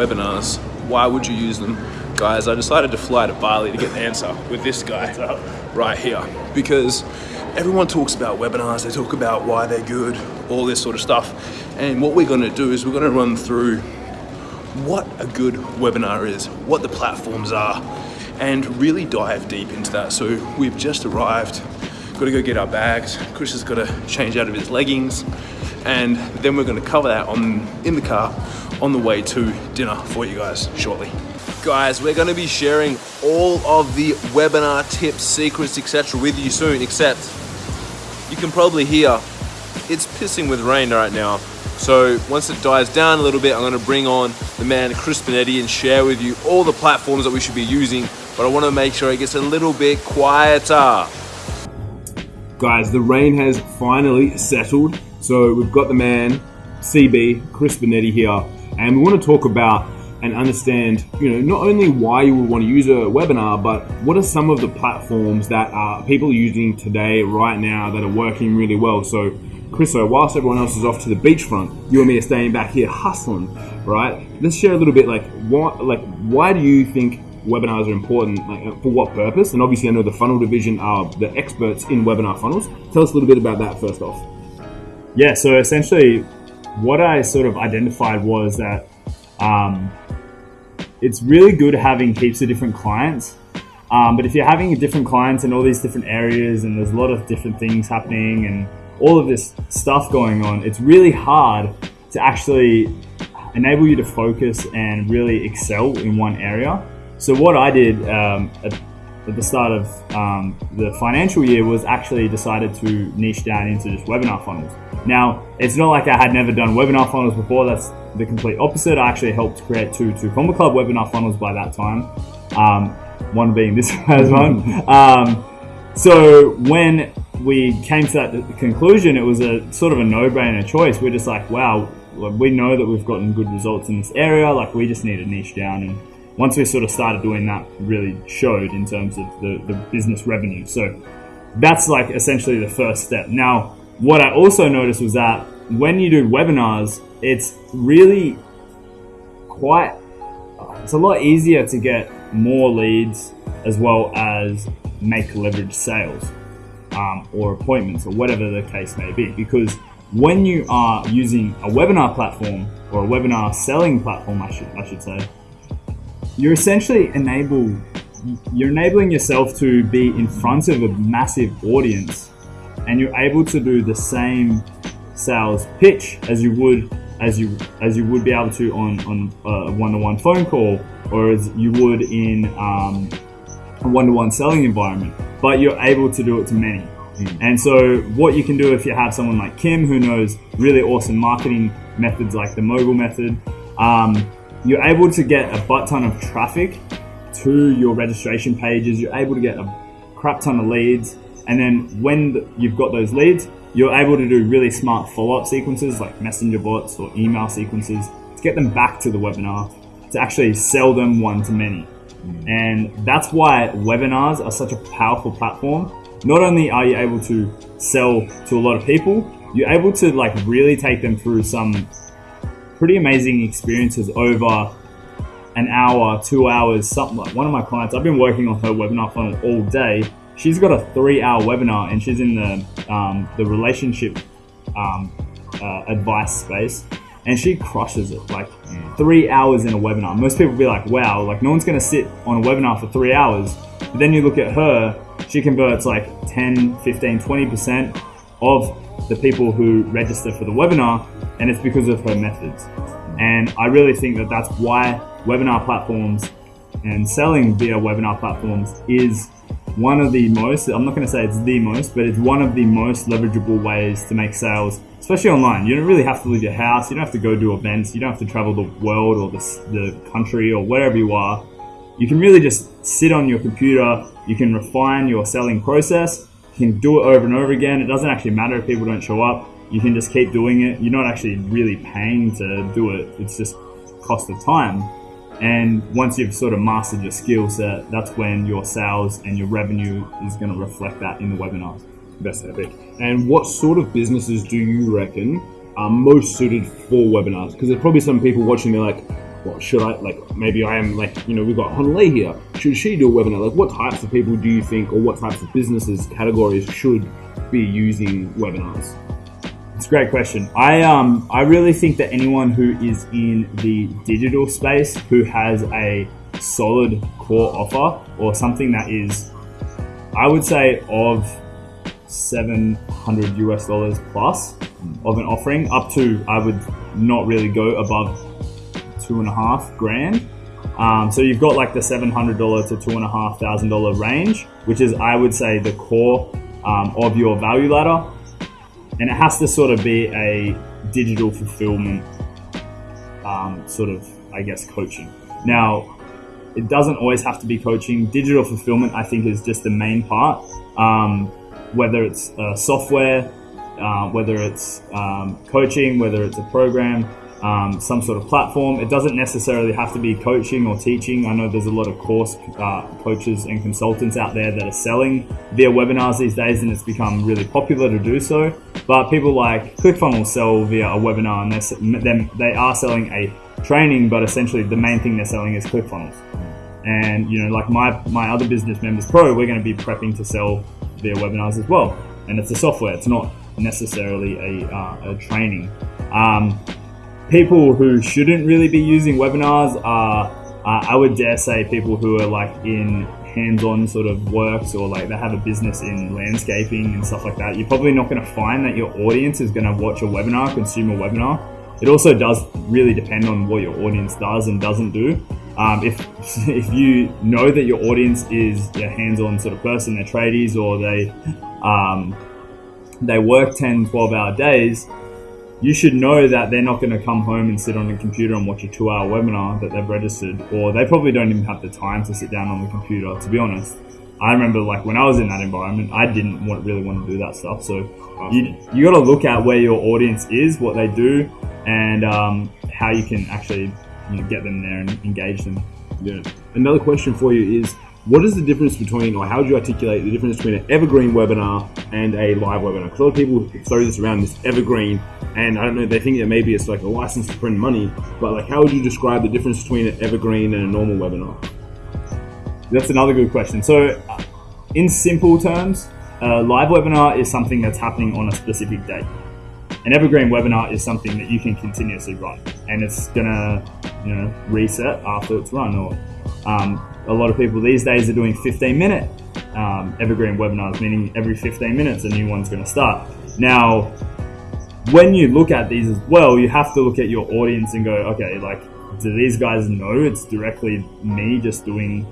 webinars, why would you use them? Guys, I decided to fly to Bali to get the answer with this guy right here because everyone talks about webinars, they talk about why they're good, all this sort of stuff. And what we're gonna do is we're gonna run through what a good webinar is, what the platforms are, and really dive deep into that. So we've just arrived, got to go get our bags. Chris has got to change out of his leggings, and then we're going to cover that on in the car on the way to dinner for you guys shortly. Guys, we're going to be sharing all of the webinar tips, secrets, etc. with you soon, except you can probably hear it's pissing with rain right now. So once it dies down a little bit, I'm gonna bring on the man Chris Benetti and share with you all the platforms that we should be using, but I wanna make sure it gets a little bit quieter. Guys, the rain has finally settled. So we've got the man, CB, Chris Benetti here, and we want to talk about and understand, you know, not only why you would want to use a webinar, but what are some of the platforms that are people using today, right now, that are working really well. So, Chris, so whilst everyone else is off to the beachfront, you and me are staying back here hustling, right? Let's share a little bit, like, what, like, why do you think webinars are important? Like, uh, for what purpose? And obviously, I know the funnel division are the experts in webinar funnels. Tell us a little bit about that first off. Yeah, so essentially, what I sort of identified was that um, it's really good having heaps of different clients. Um, but if you're having different clients in all these different areas and there's a lot of different things happening and all of this stuff going on, it's really hard to actually enable you to focus and really excel in one area. So what I did um, at, at, the start of um, the financial year was actually decided to niche down into just webinar funnels. Now, it's not like I had never done webinar funnels before. That's the complete opposite. I actually helped create two two Comma Club webinar funnels by that time. Um, one being this one. Um, so when we came to that conclusion, it was a sort of a no-brainer choice. We're just like, wow, we know that we've gotten good results in this area. Like we just need to niche down. And once we sort of started doing that, really showed in terms of the, the business revenue. So that's like essentially the first step. Now, what I also noticed was that when you do webinars, it's really quite, it's a lot easier to get more leads as well as make leverage sales um, or appointments or whatever the case may be. Because when you are using a webinar platform or a webinar selling platform, I should, I should say, you're essentially enable, you're enabling yourself to be in front of a massive audience and you're able to do the same sales pitch as you would as you as you would be able to on on a one-to-one phone call or as you would in um, a one-to-one selling environment but you're able to do it to many mm. and so what you can do if you have someone like kim who knows really awesome marketing methods like the mogul method um, you're able to get a butt ton of traffic to your registration pages you're able to get a crap ton of leads and then when you've got those leads, you're able to do really smart follow-up sequences like messenger bots or email sequences to get them back to the webinar to actually sell them one to many. Mm. And that's why webinars are such a powerful platform. Not only are you able to sell to a lot of people, you're able to like really take them through some pretty amazing experiences over an hour, two hours, something like one of my clients, I've been working on her webinar funnel all day she's got a three-hour webinar, and she's in the um, the relationship um, uh, advice space, and she crushes it. Like three hours in a webinar. Most people be like, "Wow!" Like no one's gonna sit on a webinar for three hours. But then you look at her; she converts like 10, 15, 20 percent of the people who register for the webinar, and it's because of her methods. And I really think that that's why webinar platforms and selling via webinar platforms is one of the most, I'm not going to say it's the most, but it's one of the most leverageable ways to make sales, especially online. You don't really have to leave your house. You don't have to go do events. You don't have to travel the world or the, the country or wherever you are. You can really just sit on your computer. You can refine your selling process. Can do it over and over again. It doesn't actually matter if people don't show up. You can just keep doing it. You're not actually really paying to do it. It's just cost of time. And once you've sort of mastered your skill set, that's when your sales and your revenue is going to reflect that in the webinars. That's epic. And what sort of businesses do you reckon are most suited for webinars? Because there's probably some people watching, they're like, well, should I like maybe I am like you know we've got Honolulu here. Should she do a webinar? Like, what types of people do you think, or what types of businesses categories should be using webinars? It's a great question. I um I really think that anyone who is in the digital space who has a solid core offer or something that is I would say of 700 US dollars plus of an offering up to I would not really go above two and a half grand. Um, so you've got like the $700 to two and a half thousand dollar range, which is I would say the core um, of your value ladder. And it has to sort of be a digital fulfillment um, sort of, I guess, coaching. Now, it doesn't always have to be coaching. Digital fulfillment, I think, is just the main part. Um, whether it's uh, software, uh, whether it's um, coaching, whether it's a program, um, some sort of platform. It doesn't necessarily have to be coaching or teaching. I know there's a lot of course uh, coaches and consultants out there that are selling via webinars these days, and it's become really popular to do so. But people like ClickFunnels sell via a webinar, and they're, they are selling a training, but essentially the main thing they're selling is ClickFunnels. And you know, like my my other business members pro, we're going to be prepping to sell via webinars as well. And it's a software; it's not necessarily a, uh, a training. Um, people who shouldn't really be using webinars are, uh, I would dare say, people who are like in hands-on sort of works or like they have a business in landscaping and stuff like that. You're probably not going to find that your audience is going to watch a webinar, consume a webinar. It also does really depend on what your audience does and doesn't do. Um, if if you know that your audience is a hands-on sort of person, they're tradies or they um, they work 10, 12 hour days, you should know that they're not going to come home and sit on a computer and watch a two hour webinar that they've registered, or they probably don't even have the time to sit down on the computer, to be honest. I remember like when I was in that environment, I didn't want, really want to do that stuff. So you, you got to look at where your audience is, what they do, and um, how you can actually you know, get them there and engage them. Yeah. Another question for you is what is the difference between, or how would you articulate the difference between an evergreen webinar and a live webinar? Because a lot of people throw this around this evergreen, and I don't know, they think that maybe it's like a license to print money, but like, how would you describe the difference between an evergreen and a normal webinar? That's another good question. So, in simple terms, a live webinar is something that's happening on a specific date. An evergreen webinar is something that you can continuously run, and it's gonna, you know, reset after it's run, or um, a lot of people these days are doing 15 minute um, evergreen webinars, meaning every 15 minutes a new one's going to start. Now, when you look at these as well, you have to look at your audience and go, okay, like, do these guys know it's directly me just doing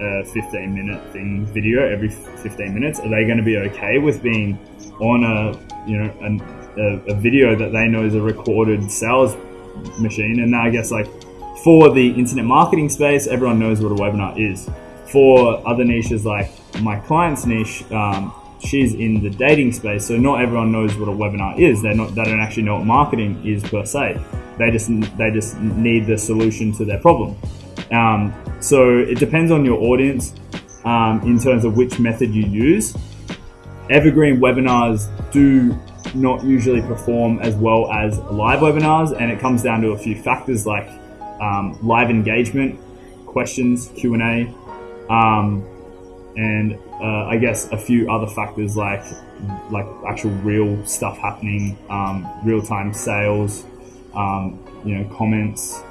a 15 minute thing video every 15 minutes? Are they going to be okay with being on a, you know, an, a, a video that they know is a recorded sales machine? And I guess like for the internet marketing space, everyone knows what a webinar is. For other niches like my client's niche, um, she's in the dating space, so not everyone knows what a webinar is. They not they don't actually know what marketing is per se. They just they just need the solution to their problem. Um, so it depends on your audience um, in terms of which method you use. Evergreen webinars do not usually perform as well as live webinars, and it comes down to a few factors like um, live engagement, questions, Q and A, um, and uh, I guess a few other factors like like actual real stuff happening, um, real time sales, um, you know, comments,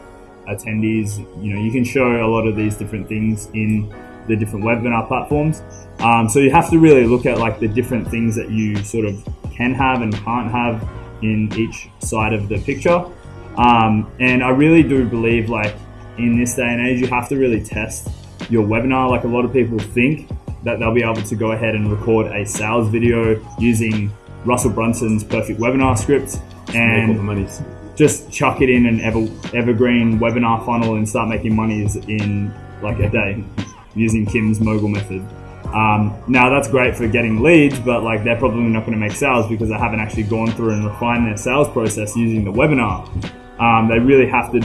attendees. You know, you can show a lot of these different things in the different webinar platforms. Um, so you have to really look at like the different things that you sort of can have and can't have in each side of the picture. Um, and I really do believe like in this day and age, you have to really test your webinar. Like a lot of people think that they'll be able to go ahead and record a sales video using Russell Brunson's perfect webinar script and just chuck it in an ever, evergreen webinar funnel and start making money in like a day using Kim's mogul method. Um, now that's great for getting leads, but like they're probably not going to make sales because they haven't actually gone through and refined their sales process using the webinar. Um, they really have to.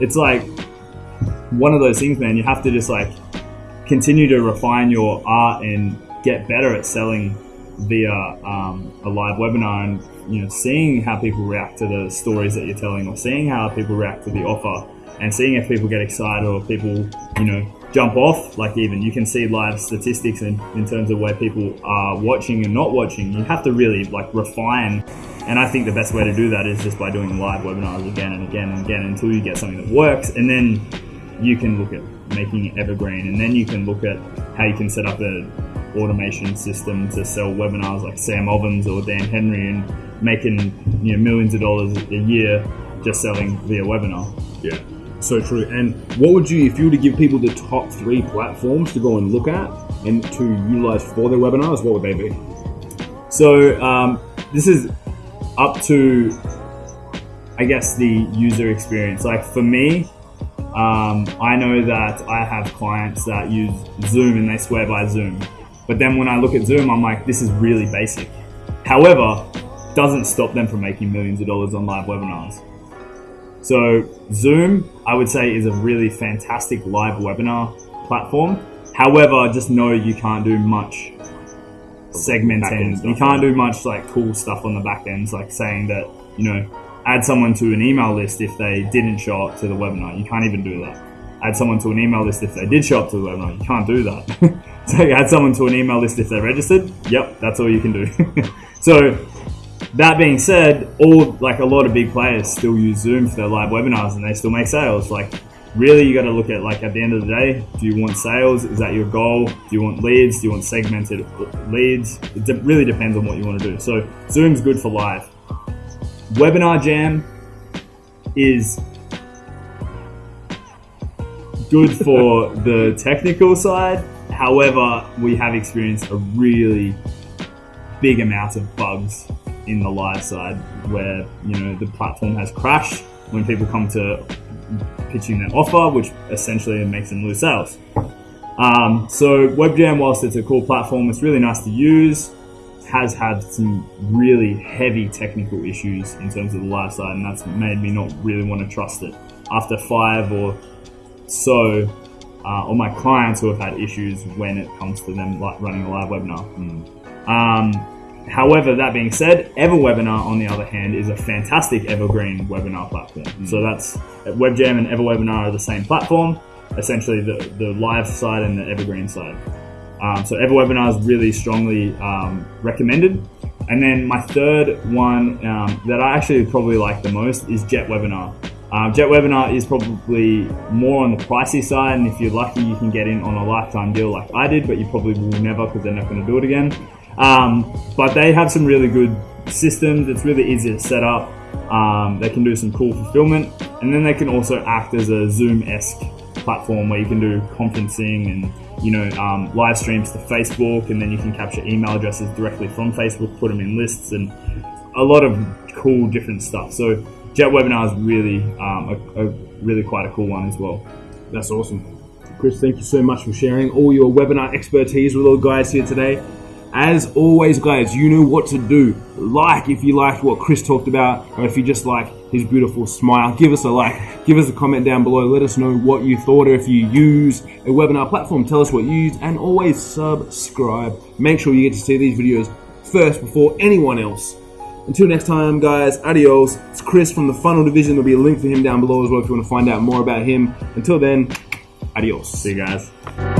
It's like one of those things, man. You have to just like continue to refine your art and get better at selling via um, a live webinar and you know seeing how people react to the stories that you're telling or seeing how people react to the offer and seeing if people get excited or people, you know, jump off. Like even you can see live statistics in, in terms of where people are watching and not watching. You have to really like refine. And I think the best way to do that is just by doing live webinars again and again and again until you get something that works. And then you can look at making it evergreen. And then you can look at how you can set up an automation system to sell webinars like Sam Ovens or Dan Henry and making you know millions of dollars a year just selling via webinar. Yeah, so true. And what would you, if you were to give people the top three platforms to go and look at and to utilize for their webinars, what would they be? So um, this is up to, I guess, the user experience. Like for me, um, I know that I have clients that use Zoom and they swear by Zoom. But then when I look at Zoom, I'm like, this is really basic. However, doesn't stop them from making millions of dollars on live webinars. So Zoom, I would say, is a really fantastic live webinar platform. However, just know you can't do much segmenting. You can't do much like cool stuff on the back ends, like saying that you know add someone to an email list if they didn't show up to the webinar. You can't even do that. Add someone to an email list if they did show up to the webinar. You can't do that. so add someone to an email list if they registered. Yep, that's all you can do. so that being said, all like a lot of big players still use Zoom for their live webinars and they still make sales. Like really you got to look at like at the end of the day, do you want sales? Is that your goal? Do you want leads? Do you want segmented leads? It de- really depends on what you want to do. So Zoom's good for live. Webinar Jam is good for the technical side. However, we have experienced a really big amount of bugs in the live side where you know the platform has crashed when people come to pitching their offer, which essentially makes them lose sales. Um, so WebJam, whilst it's a cool platform, it's really nice to use. Has had some really heavy technical issues in terms of the live side, and that's made me not really want to trust it. After five or so, uh, or my clients who have had issues when it comes to them like running a live webinar. Mm. Um, However, that being said, EverWebinar, on the other hand, is a fantastic evergreen webinar platform. Mm. So that's WebJam and EverWebinar are the same platform, essentially the, the live side and the evergreen side. Um, so EverWebinar is really strongly um, recommended. And then my third one um, that I actually probably like the most is JetWebinar. Um, JetWebinar is probably more on the pricey side, and if you're lucky, you can get in on a lifetime deal like I did, but you probably will never because they're not going to do it again. Um, but they have some really good systems. It's really easy to set up. Um, they can do some cool fulfillment, and then they can also act as a Zoom-esque platform where you can do conferencing and you know um, live streams to Facebook, and then you can capture email addresses directly from Facebook, put them in lists, and a lot of cool different stuff. So JetWebinar is really um, a, a really quite a cool one as well. That's awesome. Chris, thank you so much for sharing all your webinar expertise with all the guys here today. As always, guys, you know what to do. Like if you liked what Chris talked about, or if you just like his beautiful smile, give us a like, give us a comment down below. Let us know what you thought, or if you use a webinar platform, tell us what you use, and always subscribe. Make sure you get to see these videos first before anyone else. Until next time, guys, adios. It's Chris from the Funnel Division. There'll be a link for him down below as well if you want to find out more about him. Until then, adios. See you guys.